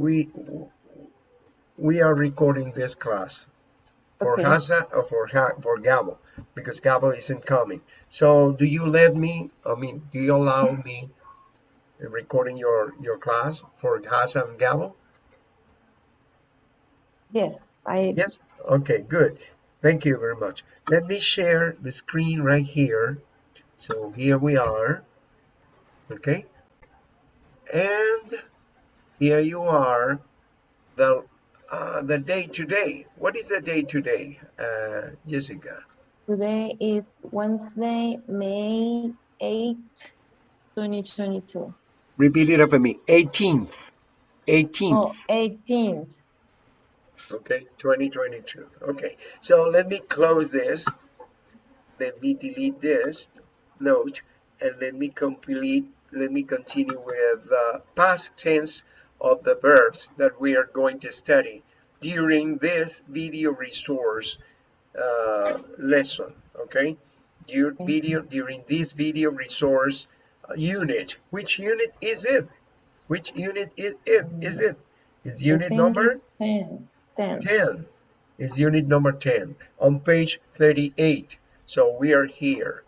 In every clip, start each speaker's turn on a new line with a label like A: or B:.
A: we we are recording this class for
B: Okay.
A: Hasa or for ha for Gabo because Gabo isn't coming. So do you let me? I mean, do you allow mm-hmm. me recording your your class for Hasa and Gabo?
B: Yes, I
A: Yes. Okay. Good. Thank you very much. Let me share the screen right here. So here we are. Okay. And here you are. The uh, the day today. What is the day today, uh, Jessica?
B: today is Wednesday, May 8th, 2022.
A: Repeat it after me. 18th. 18th.
B: Oh, 18th.
A: Okay, 2022. Okay, so let me close this. Let me delete this note and let me complete, let me continue with the past tense of the verbs that we are going to study during this video resource uh, lesson. Okay, your video during this video resource uh, unit. Which unit is it? Which unit is it? Is it? Is unit number?
B: it's 10. 10.
A: 10 is unit number 10 on page 38 so we are here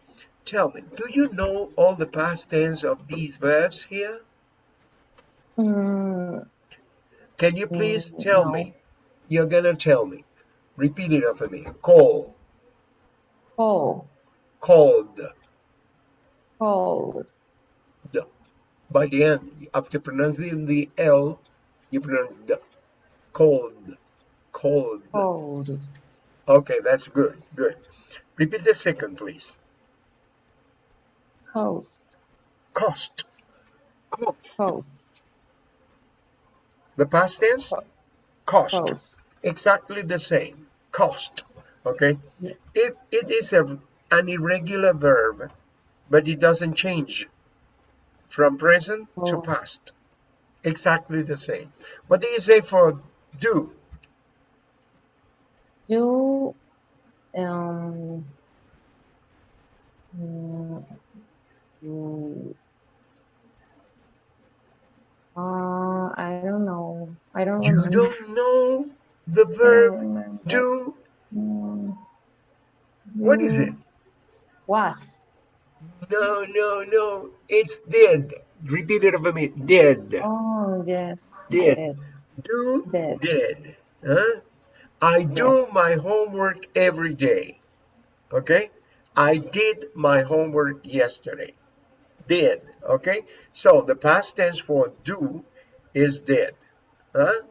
A: tell me do you know all the past tense of these verbs here
B: Mm,
A: can you please
B: Mm,
A: tell
B: no.
A: me? You're gonna tell me. Repeat it after me. Call.
B: Cold,
A: called.
B: Cold,
A: by the end after pronouncing the l you pronounce the cold cold
B: cold,
A: okay that's good good. Repeat the second please.
B: Cost.
A: cost. Cost.
B: Coast,
A: The past tense?
B: Co-
A: Cost. Exactly the same. Cost. Okay?
B: Yes.
A: It, it is a, an irregular verb, but it doesn't change from present to
B: Oh.
A: past. Exactly the same. What do you say for do?
B: You, um, mm, mm, uh, I don't know. I don't
A: You
B: remember.
A: don't know the verb
B: remember.
A: do?
B: Mm,
A: What is it?
B: Was.
A: No, no, no. It's did. Repeat it for me. Did.
B: Oh, yes.
A: Did.
B: Did.
A: Do
B: Did.
A: did. Huh? I do
B: Yes.
A: my homework every day. Okay? I did my homework yesterday. Did. Okay? So the past tense for do is did. Huh?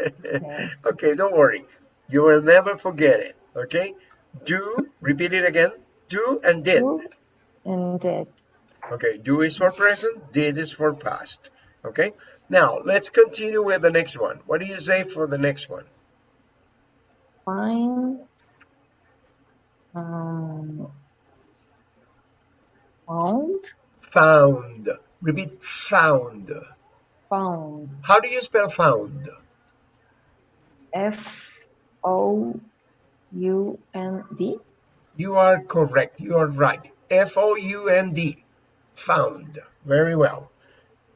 B: Okay.
A: okay, don't worry. You will never forget it. Okay? Do, repeat it again. Do and did.
B: Do and did.
A: Okay, do is for present, did is for past. Okay? Now, let's continue with the next one. What do you say for the next one?
B: Finds. Um, found.
A: Found. Repeat, found.
B: Found.
A: How do you spell found?
B: F O U N D.
A: You are correct. You are right. F-O-U-N-D. Found. Very well.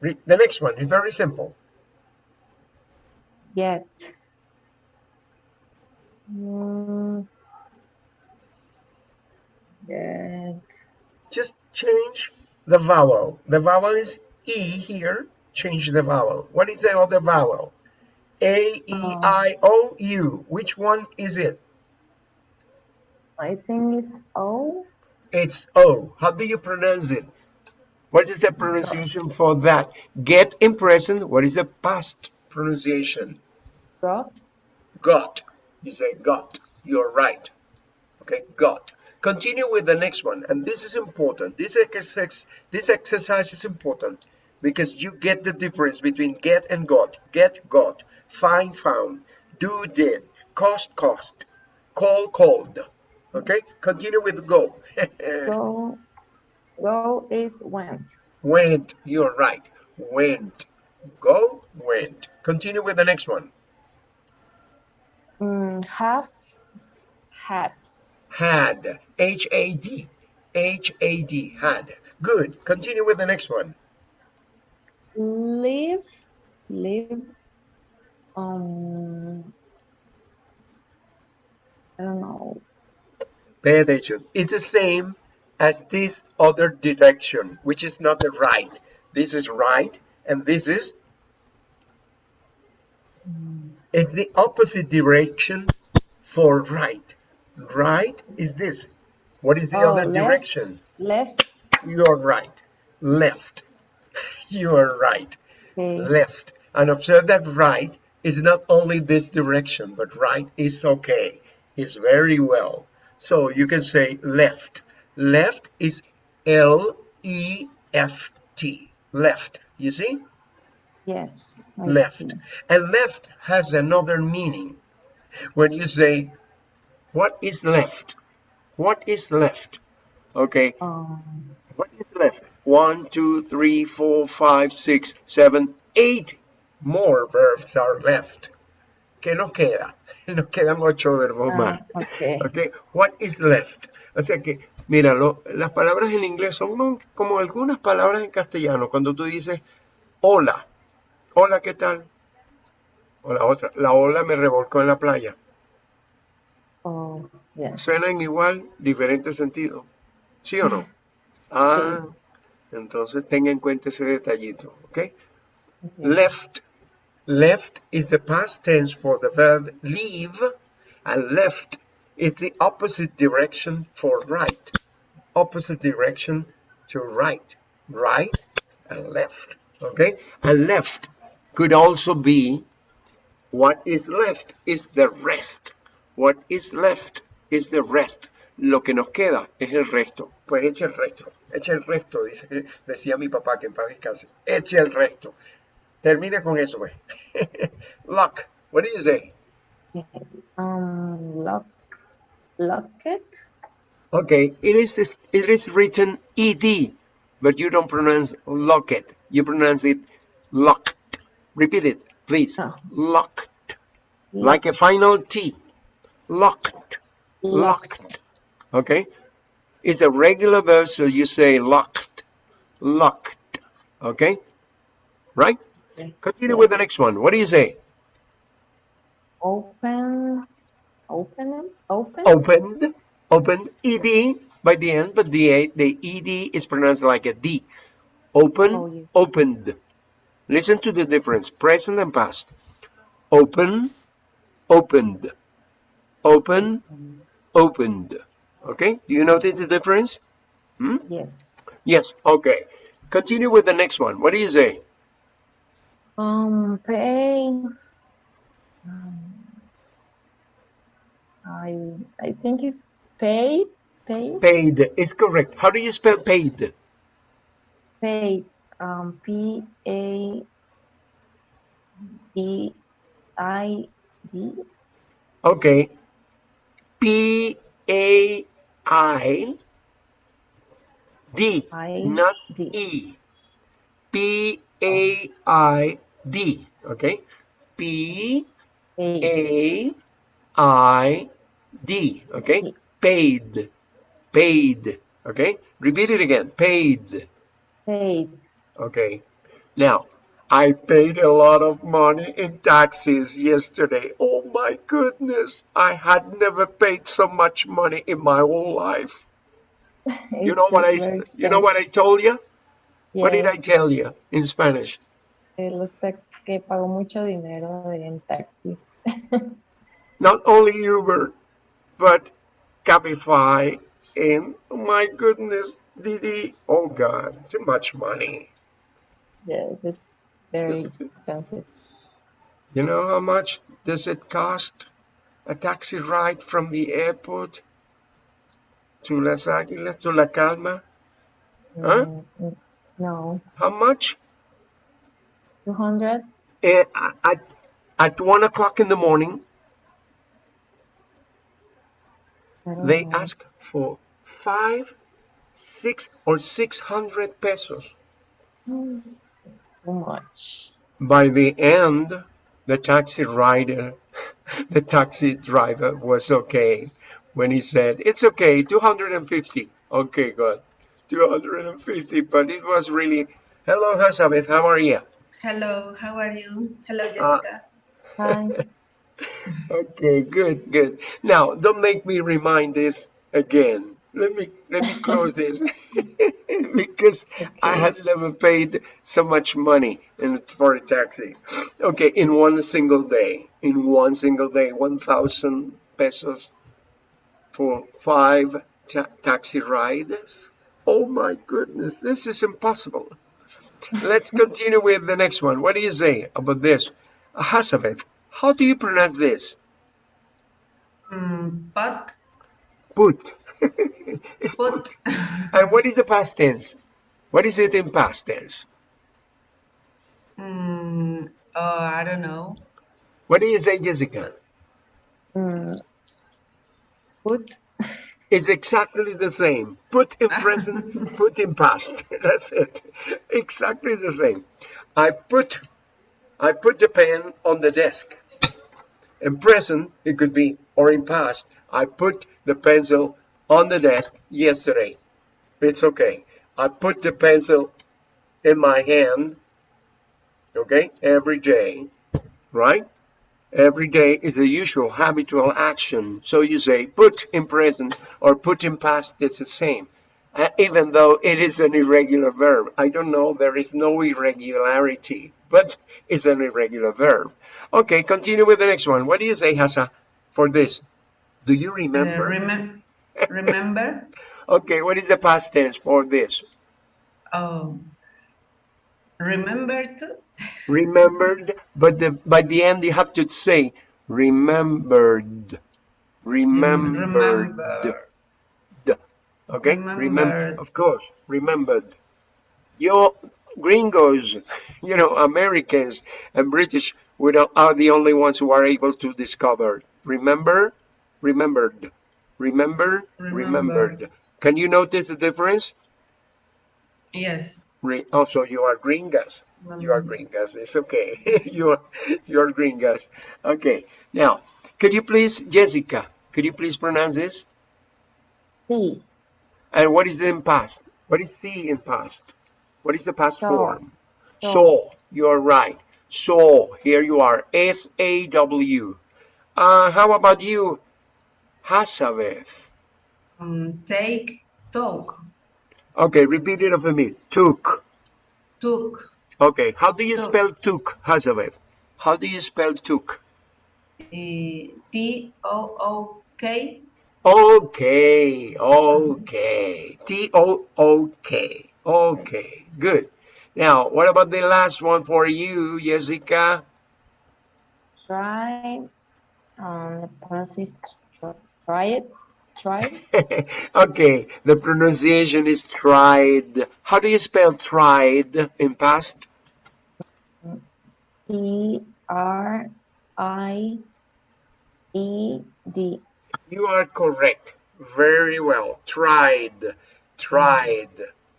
A: The next one is very simple.
B: Get.
A: The vowel. The vowel is E here. Change the vowel. What is the other vowel? A-E-I-O-U. Which one is it?
B: I think it's O.
A: It's O. How do you pronounce it? What is the pronunciation for that? Get in present. What is the past pronunciation?
B: Got.
A: Got. You say got. You're right. Okay, got. Continue with the next one. And this is important. This exercise, this exercise is important because you get the difference between get and got. Get, got. Find, found. Do, did. Cost, cost. Call, called. Okay, continue with go.
B: Go. Go is went.
A: went. You're right. Went. Go, went. Continue with the next one.
B: Mm, have. Had.
A: Had. H-A-D. H-A-D. Had. Good. Continue with the next one.
B: Live. live um I don't know.
A: Pay attention. It's the same as this other direction, which is not the right. This is right, and this is it's the opposite direction for right. Right is this. What is the
B: Oh,
A: other
B: left.
A: direction?
B: Left.
A: You're right. Left. You are right.
B: Okay.
A: Left. And observe that right is not only this direction, but right is okay. It's very well. So you can say left. Left is L E F T. Left. You see?
B: Yes. I
A: left.
B: see.
A: And left has another meaning. When you say, what is left? What is left? Okay,
B: Um,
A: what is left? One, two, three, four, five, six, seven, eight more verbs are left. ¿Qué nos queda? Nos quedan ocho verbos
B: ah,
A: más.
B: okay.
A: Okay, what is left? O sea que, mira, lo- las palabras en inglés son como- algunas palabras en castellano. Cuando tú dices hola, hola, ¿qué tal? O la otra, la ola me revolcó en la playa.
B: Oh, yeah.
A: Suenan igual, diferente sentido. ¿Sí o no? Ah, entonces tenga en cuenta ese detallito, ¿ok?
B: Okay.
A: Left. Left is the past tense for the verb leave, and left is the opposite direction for right. Opposite direction to right. Right and left. Okay? And left could also be what is left is the rest. What is left is the rest. Lo que nos queda es el resto. Pues eche el resto. Eche el resto, dice, decía mi papá que en paz descanse. Eche el resto. Termina con eso, pues. Lock. What do you say?
B: Um, lock, locket.
A: Okay, it is it is written ed, but you don't pronounce locket. You pronounce it locked. Repeat it, please.
B: Oh.
A: Locked. Like a final T. Locked. Locked. Okay? It's a regular verb, so you say locked. Locked. Okay? Right?
B: Okay.
A: Continue with the next one. What do you say?
B: Open, open, open.
A: Opened. Opened. Ed by the end, but the the ed is pronounced like a D. Open.
B: Oh, yes.
A: Opened. Listen to the difference. Present and past. Open. Opened. Open. Opened. Okay? Do you notice the difference? Hmm?
B: Yes.
A: Yes. Okay. Continue with the next one. What do you say?
B: Um, pay. Um, I I think it's paid. Paid.
A: Paid is correct. How do you spell paid?
B: Paid. Um, P A E I D.
A: Okay. P A I D,
B: I
A: not
B: D.
A: E. P A I D. Okay. P-A-I-D, Okay.
B: D.
A: Paid. Paid. Okay. Repeat it again. Paid.
B: paid.
A: Okay. Now, I paid a lot of money in taxes yesterday. Oh my goodness. I had never paid so much money in my whole life. You know what I
B: very
A: you know what I told you? What did I tell you in Spanish?
B: eh, los tax que pagó mucho dinero en taxis.
A: Not only Uber, but Cabify and oh my goodness, Didi. Oh God, too much money.
B: Yes, it's very expensive.
A: You know how much does it cost? A taxi ride from the airport to Las Águilas to La Calma? Huh?
B: Mm, mm, No,
A: How much?
B: 200?
A: Eh, At, at one o'clock in the morning, they
B: know.
A: ask for five, six, or six hundred pesos.
B: Mm, It's too much.
A: By the end, the taxi rider, the taxi driver was okay when he said, It's okay, 250. Okay, good. 250, but it was really, hello, Hazabeth, how are you?
C: Hello, how are you? Hello,
A: Uh,
C: Jessica.
B: Hi.
A: okay, good, good. Now, don't make me remind this again. Let me let me close this because I had never paid so much money in, for a taxi. Okay, in one single day, in one single day, one thousand pesos for five ta- taxi rides. Oh my goodness, this is impossible. Let's continue with the next one. What do you say about this? Hasavet, how do you pronounce this?
C: Mm, but,
A: Put.
C: Put,
A: and what is the past tense? What is it in past tense?
C: mm, oh, I don't know.
A: What do you say, Jessica?
B: Mm, put
A: It's exactly the same. Put in present, put in past. That's it. Exactly the same. I put I put the pen on the desk. In present, it could be, or in past, I put the pencil on the desk yesterday. It's okay. I put the pencil in my hand, okay, every day, right? Every day is a usual habitual action. So you say put in present or put in past, it's the same. Uh, even though it is an irregular verb. I don't know, there is no irregularity, but it's an irregular verb. Okay, continue with the next one. What do you say, Hasa, for this? Do you
C: Uh,
A: remember?
C: Remem remember?
A: Okay, what is the past tense for this?
C: Oh, remember?
A: Remembered, but the, by the end you have to say remembered. Remembered.
C: remember.
A: Okay? Remember,
C: Remembered.
A: of course, remembered. You gringos, you know, Americans and British we are the only ones who are able to discover. Remember, remembered. Remember, remembered.
C: Remembered.
A: Can you notice the difference?
C: Yes.
A: Re- also, you are gringas. You are gringas. It's okay. you are you are gringas. Okay. Now, could you please, Jessica? Could you please pronounce this?
B: see
A: And what is in past? What is see in past? What is the past
B: Saw.
A: form?
B: Saw.
A: Saw. You are right. Saw. Here you are. S A W. Uh, how about you, Hasaveth?
C: Um, take, took,
A: Okay, repeat it for me. Took.
C: took,
A: Okay. How do you
C: Took.
A: spell took, Hasaveth? How do you spell took?
C: eh, T O O K,
A: Okay, okay. T O O K. Okay, good. Now, what about the last one for you, Jessica?
B: try um the process try, it try it
A: okay, the pronunciation is tried. How do you spell tried in past?
B: T R I E D
A: You are correct. Very well. Tried. Tried.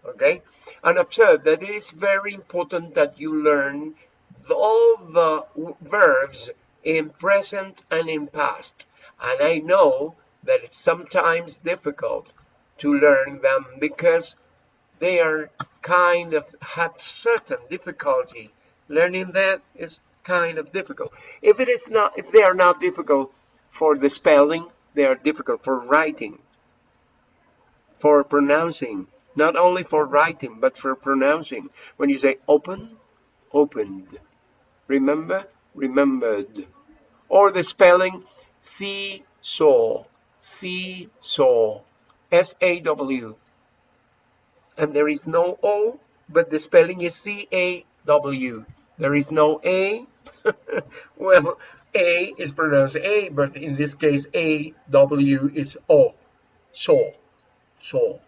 A: Okay? And observe that it is very important that you learn the- all the verbs in present and in past. And I know that it's sometimes difficult to learn them because they are kind of have certain difficulty. Learning that is kind of difficult. If it is not, if they are not difficult for the spelling, they are difficult for writing, for pronouncing. Not only for writing, but for pronouncing. When you say open, opened. Remember, remembered. Or the spelling see saw, see saw, S A W and there is no O, but the spelling is C A W. There is no A. well, A is pronounced A, but in this case, A W is O. So, so.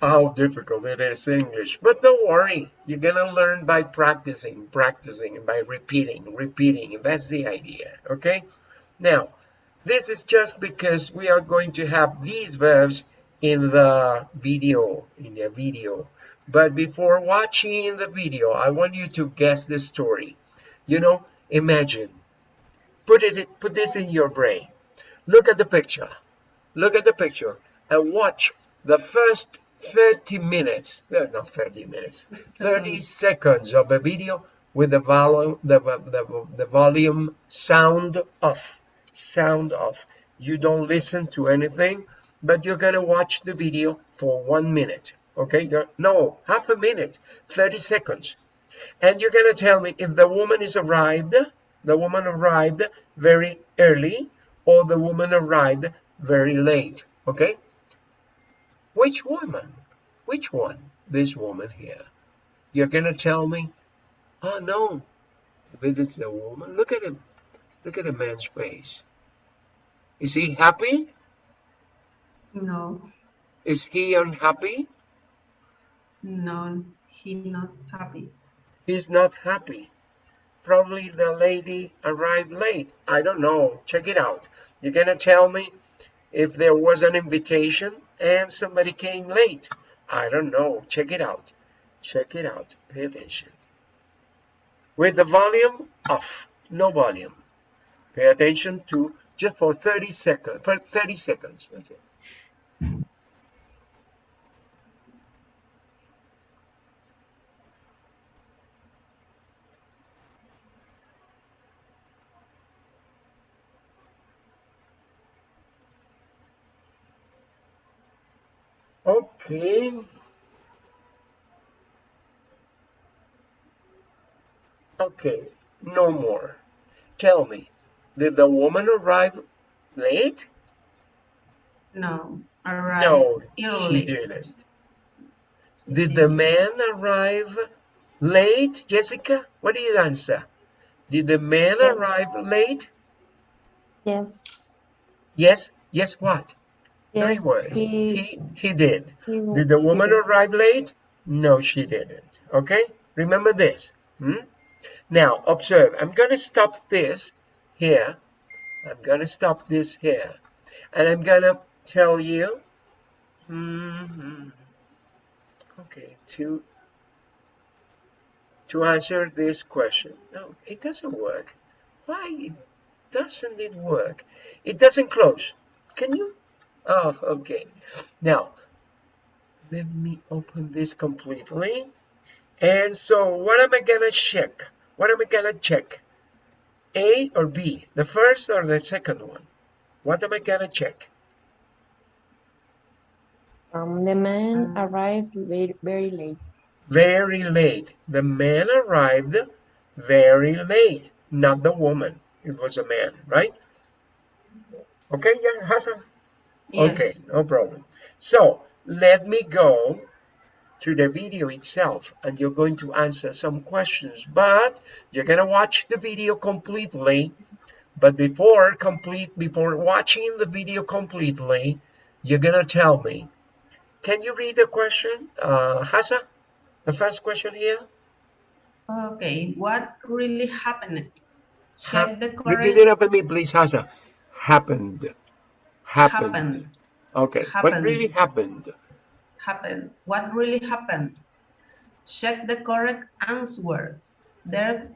A: How difficult it is English. But don't worry, you're gonna learn by practicing, practicing, by repeating, repeating. That's the idea, okay? Now, this is just because we are going to have these verbs in the video, in the video. But before watching the video, I want you to guess the story. You know, imagine, put it, put this in your brain. Look at the picture. Look at the picture and watch the first 30 minutes, no, not 30 minutes, 30 seconds of a video with the volume, the, the, the volume sound off, sound off. You don't listen to anything, but you're gonna watch the video for one minute, okay? No, half a minute, 30 seconds. And you're gonna tell me if the woman is arrived, the woman arrived very early, or the woman arrived very late, okay? Which woman? Which one? This woman here. You're gonna tell me, oh no, this is the woman. Look at him. Look at the man's face. Is he happy?
C: No,
A: Is he unhappy?
C: no, he not happy.
A: He's not happy. Probably the lady arrived late. I don't know. Check it out. You're gonna tell me if there was an invitation and somebody came late. I don't know. Check it out. Check it out. Pay attention. With the volume off, no volume. Pay attention to just for 30 seconds. For 30 seconds. That's it. Okay. Okay, no more. Tell me, did the woman arrive late?
C: No, arrive
A: No, she didn't. Did the man arrive late, Jessica? What do you answer? Did the man
B: Yes.
A: arrive late?
B: Yes.
A: Yes. Yes, what?
B: Yes,
A: well.
B: he,
A: He, he did.
B: he,
A: Did the woman
B: he-
A: arrive late? No, she didn't. Okay? Remember this. Hmm? Now, observe. I'm going to stop this here. I'm going to stop this here. And I'm going to tell you. Mhm. Okay, to to answer this question. No, it doesn't work. Why doesn't it work? It doesn't close. Can you? Oh, okay. Now, let me open this completely. And so what am I gonna check? What am I gonna check? A or B? The first or the second one? What am I gonna check?
B: um, the man
C: Um,
B: arrived very, very late.
A: Very late. The man arrived very late, not the woman. It was a man, right? Okay, yeah, Hassan?
C: Yes.
A: Okay, no problem. So let me go to the video itself and you're going to answer some questions, but you're going to watch the video completely. But before complete, before watching the video completely, you're going to tell me, can you read the question, uh, Hassan? The first question here?
C: Okay, what really happened? Check the
A: Repeat it after me, please, Hassan. Happened. Happened.
C: happened.
A: Okay, what really happened?
C: Happened. What really happened? Check the correct answers. There,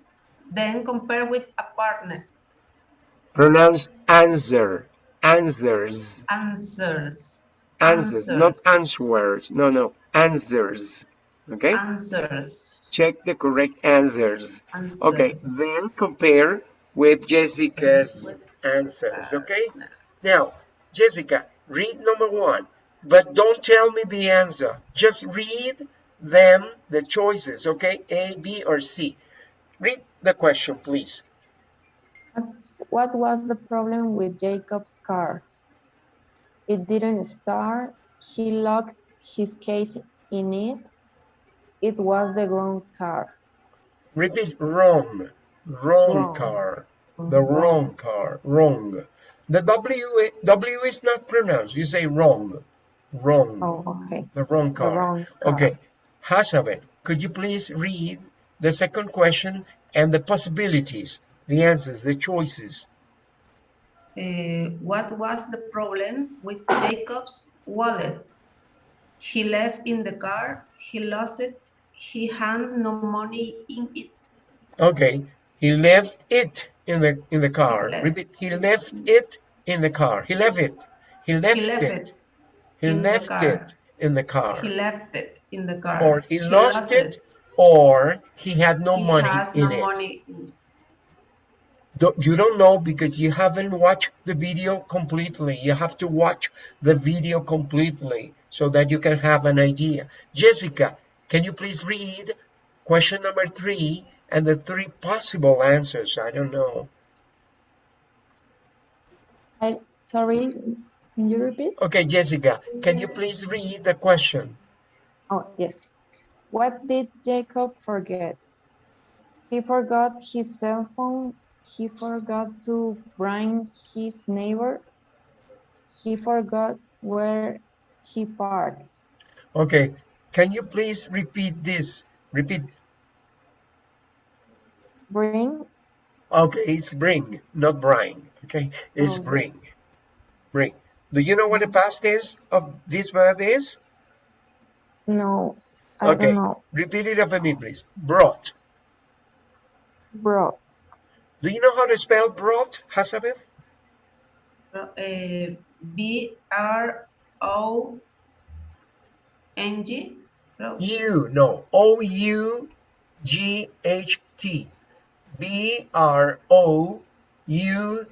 C: then compare with a partner.
A: Pronounce answer. Answers.
C: Answers.
A: Answers, not
C: Answers.
A: answers. No, no, answers. Okay,
C: Answers.
A: check the correct answers.
C: Answers.
A: Okay, then compare with Jessica's answers. Okay, now, Jessica, read number one, but don't tell me the answer. Just read them, the choices. Okay, A, B, or C. Read the question, please.
B: What's, what was the problem with Jacob's car? It didn't start. He locked his case in it. It was the wrong car.
A: Repeat wrong. Wrong
B: Wrong.
A: car. The wrong car. Wrong. The W, W is not pronounced. You say wrong. Wrong.
B: Oh, okay.
A: The wrong
B: The
A: car.
B: wrong car.
A: Okay. Hashabet, could you please read the second question and the possibilities, the answers, the choices?
C: Uh, what was the problem with Jacob's wallet? He left in the car. He lost it. He had no money in it.
A: Okay. He left it in the in the car.
C: Left.
A: Repeat. He left it in the car. He left it. He left,
C: left
A: it.
C: it
A: He left it in the car,
C: He left it in the car.
A: or he, lost, it, or he had no
C: he
A: money
C: has
A: in
C: no
A: it.
C: money
A: Don't- You don't know because you haven't watched the video completely. You have to watch the video completely so that you can have an idea. Jessica, can you please read question number three and the three possible answers? I don't know.
B: I, sorry, can you repeat?
A: Okay, Jessica, can you please read the question?
B: Oh, yes. What did Jacob forget? He forgot his cell phone. He forgot to bring his neighbor. He forgot where he parked.
A: Okay, can you please repeat this? Repeat.
B: Bring.
A: Okay, it's bring, not bring. Okay, it's
B: Oh,
A: bring.
B: yes.
A: Bring. Do you know what the past tense of this verb is?
B: No, I
A: Okay.
B: don't know.
A: Repeat it after me, please. Brought.
B: Brought.
A: Do you know how to spell brought, Hazabeth?
C: uh, B R O N G. No,
A: U, no. O U G H T. B R O U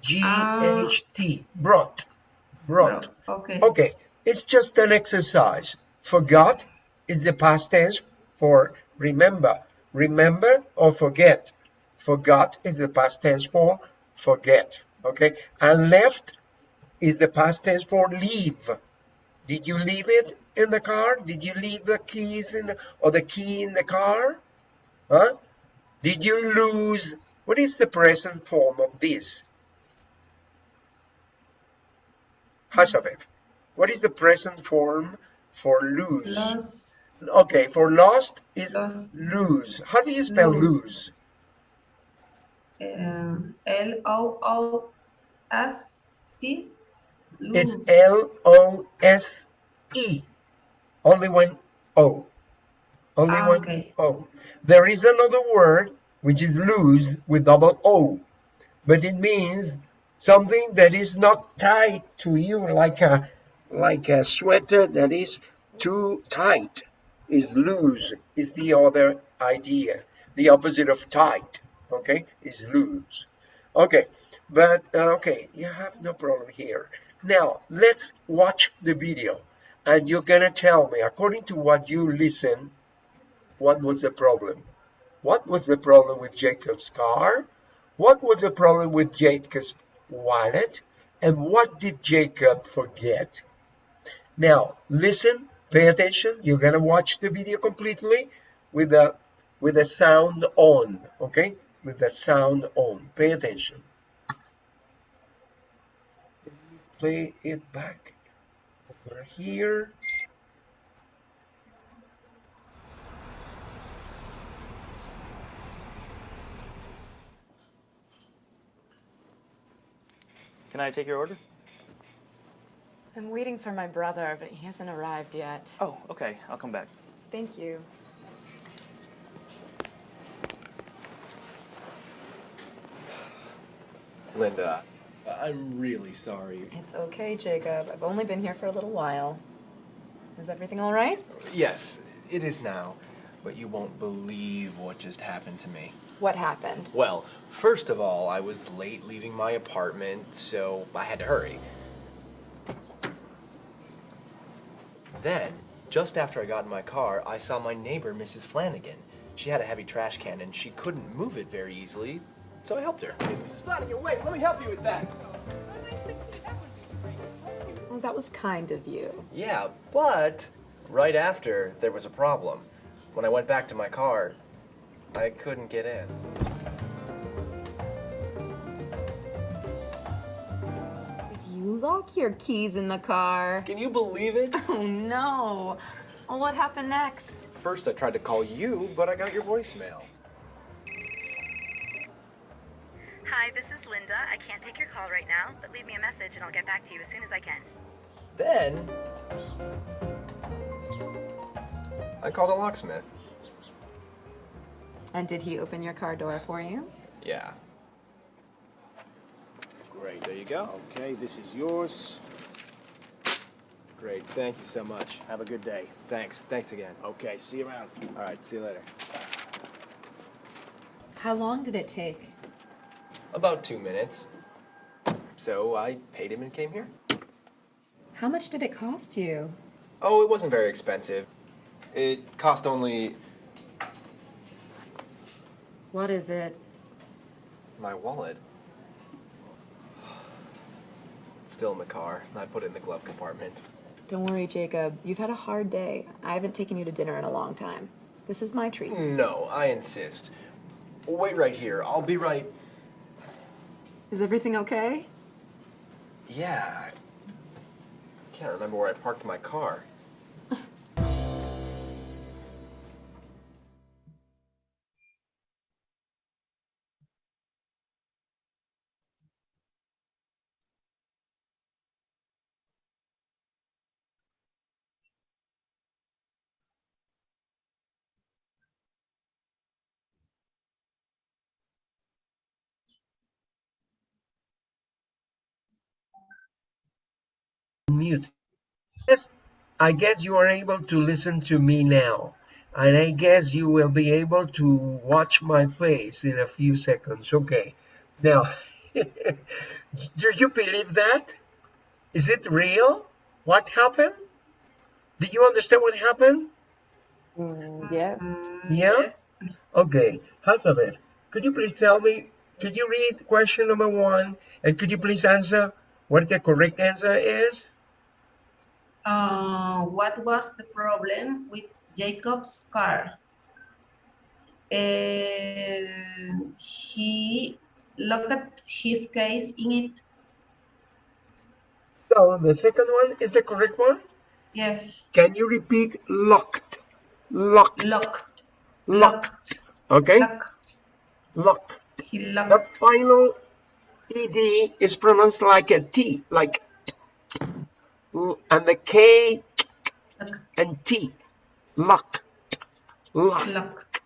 A: G H T. Brought. Brought.
C: no, Okay.
A: Okay, it's just an exercise. Forgot is the past tense for remember. Remember or forget. Forgot is the past tense for forget. Okay, and left is the past tense for leave. Did you leave it in the car? Did you leave the keys in the, or the key in the car? Huh? Did you lose? What is the present form of this? Hazabeth, what is the present form for lose?
C: Lost.
A: Okay, for lost is
C: Lost.
A: lose. How do you spell
C: Lose.
A: lose?
C: Um, L O O S T.
A: It's
C: Lose.
A: L O S E. Only one O. Only
C: Ah,
A: one
C: okay.
A: O. There is another word which is loose with double O, but it means something that is not tied to you like a like a sweater that is too tight. Is loose is the other idea. The opposite of tight, okay, is loose. Okay, but uh, okay, you have no problem here. Now let's watch the video, and you're gonna tell me according to what you listen, what was the problem? What was the problem with Jacob's car? What was the problem with Jacob's wallet? And what did Jacob forget? Now listen, pay attention. You're gonna watch the video completely with the with the sound on, okay? With the sound on. Pay attention. Play it back over here.
D: Can I take your order?
E: I'm waiting for my brother, but he hasn't arrived yet.
D: Oh, okay. I'll come back.
E: Thank you.
F: Linda, I'm really sorry.
E: It's okay, Jacob. I've only been here for a little while. Is everything all right?
F: Yes, it is now, but you won't believe what just happened to me.
E: What happened?
F: Well, first of all, I was late leaving my apartment, so I had to hurry. Then, just after I got in my car, I saw my neighbor, Mrs. Flanagan. She had a heavy trash can and she couldn't move it very easily, so I helped her. Hey, Mrs. Flanagan, wait, let me help you with that.
E: Oh, that was kind of you.
F: Yeah, but right after, there was a problem. When I went back to my car, I couldn't get in.
E: Did you lock your keys in the car?
F: Can you believe it?
E: Oh no. Well, what happened next?
F: First, I tried to call you, but I got your voicemail.
G: Hi, this is Linda. I can't take your call right now, but leave me a message and I'll get back to you as soon as I can.
F: Then, I called a locksmith.
E: And did he open your car door for you?
F: Yeah.
H: Great, there you go. Okay, this is yours.
F: Great. Thank you so much.
H: Have a good day.
F: Thanks. Thanks again.
H: Okay, see you around.
F: All right. See you later.
E: How long did it take?
F: About two minutes. So I paid him and came here.
E: How much did it cost you?
F: Oh, it wasn't very expensive. It cost only
E: What is it?
F: my wallet. It's still in the car. I put it in the glove compartment.
E: Don't worry, Jacob. You've had a hard day. I haven't taken you to dinner in a long time. This is my treat.
F: No, I insist. Wait right here. I'll be right.
E: Is everything okay?
F: Yeah. I can't remember where I parked my car.
A: Mute. Yes, I guess you are able to listen to me now. And I guess you will be able to watch my face in a few seconds. Okay. Now, do you believe that? Is it real? What happened? Do you understand what happened?
B: Mm, yes.
A: Yeah? Okay. Hazabeth, could you please tell me, could you read question number one? And could you please answer what the correct answer is?
C: Uh, what was the problem with Jacob's car? Uh, he locked his case in it.
A: So the second one is the correct one?
C: Yes,
A: Can you repeat locked? Locked.
C: locked.
A: Locked. Okay?
C: Locked.
A: Locked.
C: He locked.
A: The final ed is pronounced like a T, like and the K and T. Locked. Locked.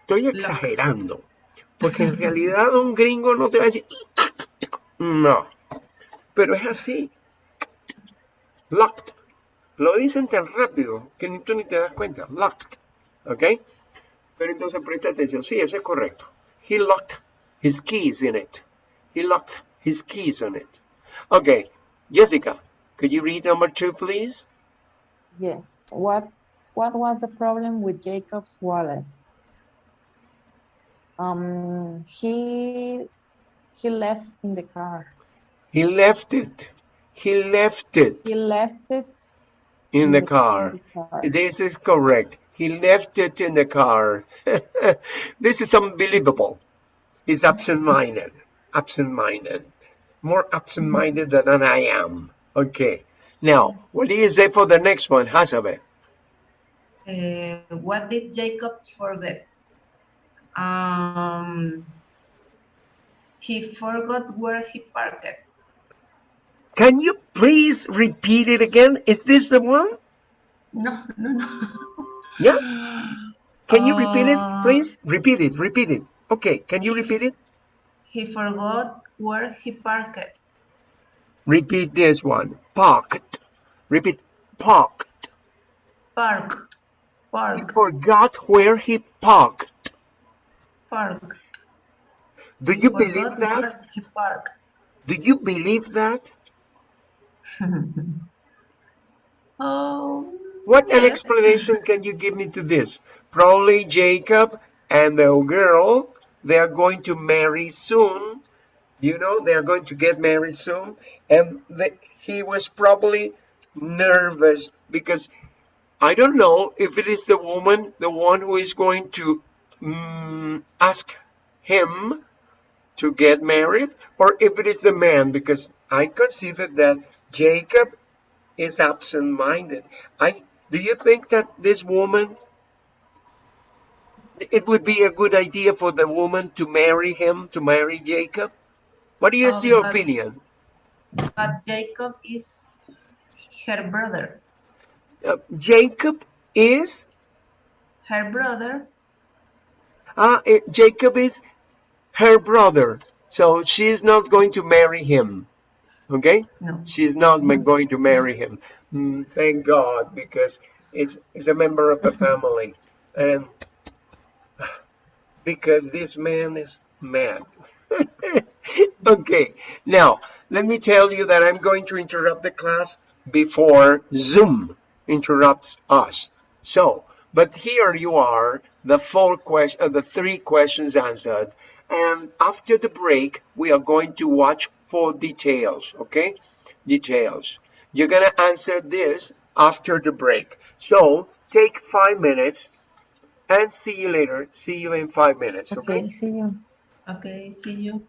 A: Estoy exagerando. Porque en realidad un gringo no te va a decir. No. Pero es así. Locked. Lo dicen tan rápido que ni tú ni te das cuenta. Locked. ¿Ok? Pero entonces presta atención. Sí, eso es correcto. He locked his keys in it. He locked his keys on it. Okay. Jessica, could you read number two, please?
B: Yes. What what was the problem with Jacob's wallet? Um he he left in the car.
A: He left it. He left it
B: He left it
A: in the car.
B: car.
A: This is correct. He left it in the car. this is unbelievable. He's absent-minded. Absent-minded. More absent-minded than I am. Okay. Now, what do you say for the next one, Hazabeth?
C: Uh, what did Jacob forget? Um, he forgot where he parked.
A: Can you please repeat it again? Is this the one?
C: No, no, no.
A: Yeah? Can you repeat it,
C: Uh,
A: please? Repeat it, repeat it. Okay, can you repeat it?
C: He forgot where he parked.
A: Repeat this one. Parked. Repeat, parked.
C: Parked.
A: He forgot where he parked.
C: Park.
A: Do you
C: forgot
A: believe that?
C: he parked.
A: Do you believe that?
C: oh.
A: What an explanation can you give me to this? Probably Jacob and the girl, they are going to marry soon. You know, they are going to get married soon. And the, he was probably nervous because I don't know if it is the woman, the one who is going to mm, ask him to get married, or if it is the man, because I consider that Jacob is absent-minded. I do you think that this woman it would be a good idea for the woman to marry him, to marry Jacob? What is
C: Um,
A: your
C: but-
A: opinion?
C: But Jacob is her brother.
A: Uh, Jacob is
C: Her brother.
A: uh, eh, Jacob is her brother, so she's not going to marry him. Okay?
C: No.
A: She's not going to marry him. Mm, thank God, because it's, it's a member of the family. And because this man is mad. okay, now let me tell you that I'm going to interrupt the class before Zoom interrupts us. So, but here you are, the four question, uh, the three questions answered. And after the break, we are going to watch for details, okay? Details. You're gonna answer this after the break. So take five minutes and see you later. See you in five minutes, okay?
B: Okay, see you.
C: Okay, see you.